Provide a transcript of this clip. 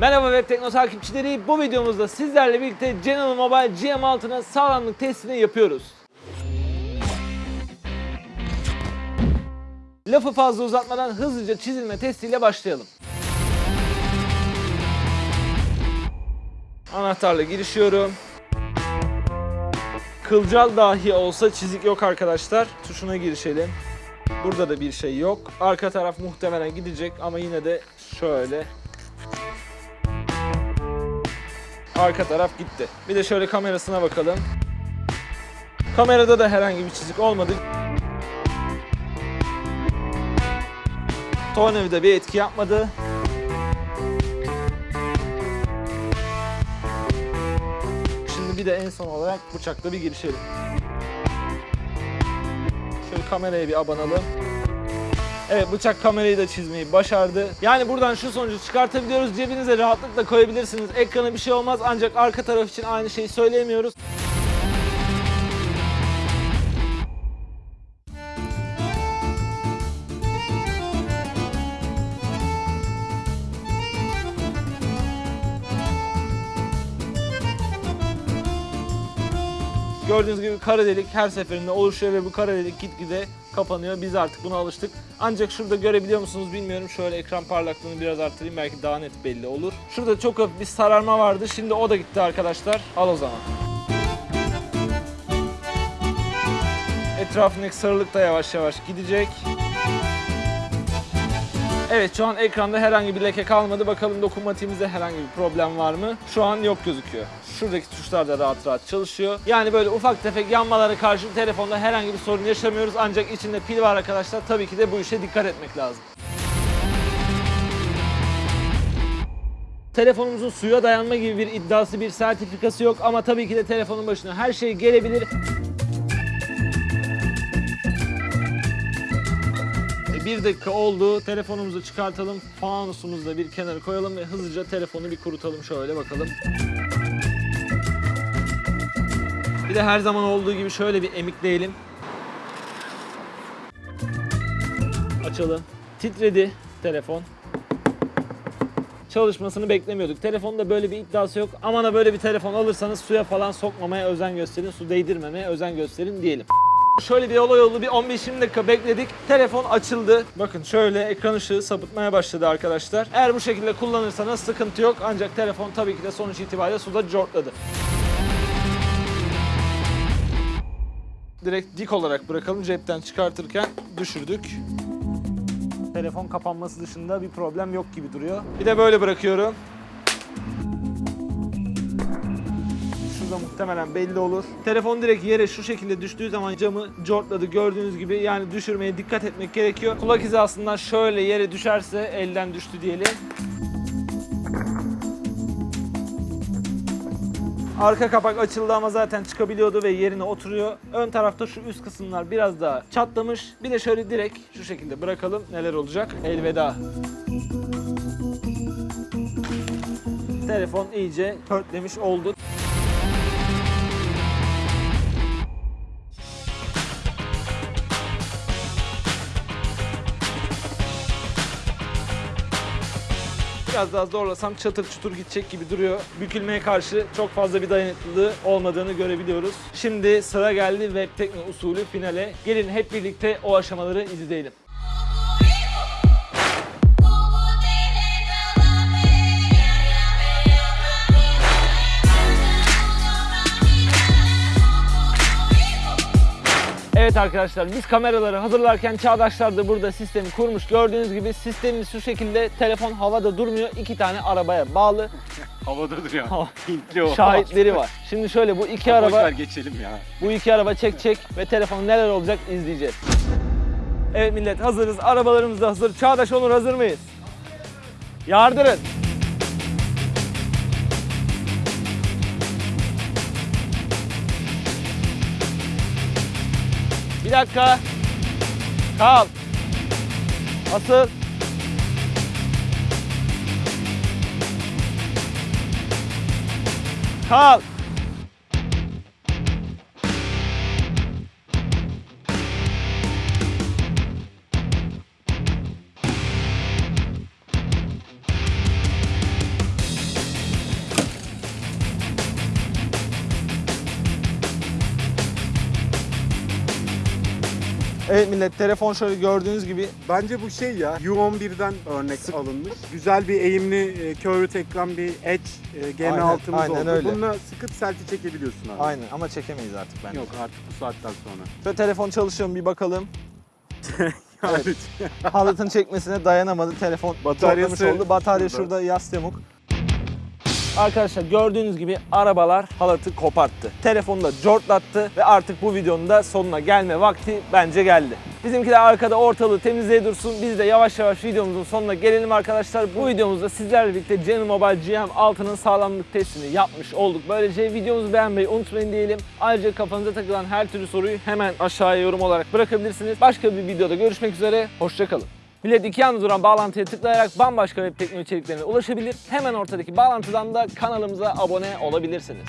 Merhaba Web Tekno takipçileri. Bu videomuzda sizlerle birlikte General Mobile GM6'nın sağlamlık testini yapıyoruz. Lafı fazla uzatmadan hızlıca çizilme testiyle başlayalım. Anahtarla girişiyorum. Kılcal dahi olsa çizik yok arkadaşlar. Tuşuna girişelim. Burada da bir şey yok. Arka taraf muhtemelen gidecek ama yine de şöyle Arka taraf gitti. Bir de şöyle kamerasına bakalım. Kamerada da herhangi bir çizik olmadı. Tornavida bir etki yapmadı. Bir de en son olarak bıçakla bir girişelim. Şöyle kameraya bir abanalım. Evet bıçak kamerayı da çizmeyi başardı. Yani buradan şu sonucu çıkartabiliyoruz. Cebinize rahatlıkla koyabilirsiniz. Ekrana bir şey olmaz ancak arka taraf için aynı şeyi söyleyemiyoruz. Gördüğünüz gibi kara delik her seferinde oluşuyor ve bu kara delik gitgide kapanıyor. Biz artık buna alıştık. Ancak şurada görebiliyor musunuz bilmiyorum. Şöyle ekran parlaklığını biraz arttırayım belki daha net belli olur. Şurada çok hafif bir sararma vardı. Şimdi o da gitti arkadaşlar. Al o zaman. Etrafındaki sarılık da yavaş yavaş gidecek. Evet şu an ekranda herhangi bir leke kalmadı. Bakalım dokunmatiğimizde herhangi bir problem var mı? Şu an yok gözüküyor. Şuradaki tuşlar da rahat rahat çalışıyor. Yani böyle ufak tefek yanmalara karşı telefonda herhangi bir sorun yaşamıyoruz. Ancak içinde pil var arkadaşlar. Tabii ki de bu işe dikkat etmek lazım. Telefonumuzun suya dayanma gibi bir iddiası, bir sertifikası yok ama tabii ki de telefonun başına her şey gelebilir. Bir dakika oldu. Telefonumuzu çıkartalım. Fanusumuzu da bir kenara koyalım ve hızlıca telefonu bir kurutalım şöyle bakalım. Bir de her zaman olduğu gibi şöyle bir emikleyelim. Açalım. Titredi telefon. Çalışmasını beklemiyorduk. Telefonda böyle bir iddiası yok. Aman ha böyle bir telefon alırsanız suya falan sokmamaya özen gösterin. Su değdirmemeye özen gösterin diyelim. Şöyle bir olay oldu. Bir 15-20 dakika bekledik. Telefon açıldı. Bakın şöyle ekran ışığı sapıtmaya başladı arkadaşlar. Eğer bu şekilde kullanırsanız sıkıntı yok. Ancak telefon tabii ki de sonuç itibariyle suda cortladı. Direkt dik olarak bırakalım. Cepten çıkartırken düşürdük. Telefon kapanması dışında bir problem yok gibi duruyor. Bir de böyle bırakıyorum. Şurada muhtemelen belli olur. Telefon direkt yere şu şekilde düştüğü zaman camı cortladı gördüğünüz gibi. Yani düşürmeye dikkat etmek gerekiyor. Kulak hizasından şöyle yere düşerse elden düştü diyelim. Arka kapak açıldı ama zaten çıkabiliyordu ve yerine oturuyor. Ön tarafta şu üst kısımlar biraz daha çatlamış. Bir de şöyle direkt şu şekilde bırakalım. Neler olacak? Elveda. Telefon iyice pörtlemiş oldu. Biraz daha zorlasam çatır çutur gidecek gibi duruyor. Bükülmeye karşı çok fazla bir dayanıklılığı olmadığını görebiliyoruz. Şimdi sıra geldi web tekno usulü finale. Gelin hep birlikte o aşamaları izleyelim. Evet arkadaşlar biz kameraları hazırlarken Çağdaşlar da burada sistemi kurmuş. Gördüğünüz gibi sistemimiz şu şekilde telefon havada durmuyor. iki tane arabaya bağlı. Havada duruyor. Hava- Hintli o. Şahitleri var. Şimdi şöyle bu iki araba geçelim ya. bu iki araba çekecek ve telefon neler olacak izleyeceğiz. Evet millet hazırız. Arabalarımız da hazır. Çağdaş Onur hazır mıyız? Yardırın. Bir dakika. Kal. Asıl. Çal. Evet millet telefon şöyle gördüğünüz gibi Bence bu şey ya U11'den örnek alınmış. Güzel bir eğimli e, curved ekran bir Edge e, Aynen, GM6'mız aynen oldu. öyle. Bununla sıkıp selfie çekebiliyorsun abi. Aynen ama çekemeyiz artık bence. Yok artık bu saatten sonra. Şöyle telefon çalışıyor mu bir bakalım. Yani Halatın çekmesine dayanamadı. Telefon Bataryası oldu. Batarya şurada. şurada yas yamuk. Arkadaşlar gördüğünüz gibi arabalar halatı koparttı. Telefonu da cortlattı ve artık bu videonun da sonuna gelme vakti bence geldi. Bizimkiler arkada ortalığı temizleye dursun. Biz de yavaş yavaş videomuzun sonuna gelelim arkadaşlar. Bu videomuzda sizlerle birlikte Canon Mobile GM6'nın sağlamlık testini yapmış olduk. Böylece videomuzu beğenmeyi unutmayın diyelim. Ayrıca kafanıza takılan her türlü soruyu hemen aşağıya yorum olarak bırakabilirsiniz. Başka bir videoda görüşmek üzere. Hoşçakalın. Millet iki yanda duran bağlantıya tıklayarak bambaşka web teknoloji içeriklerine ulaşabilir. Hemen ortadaki bağlantıdan da kanalımıza abone olabilirsiniz.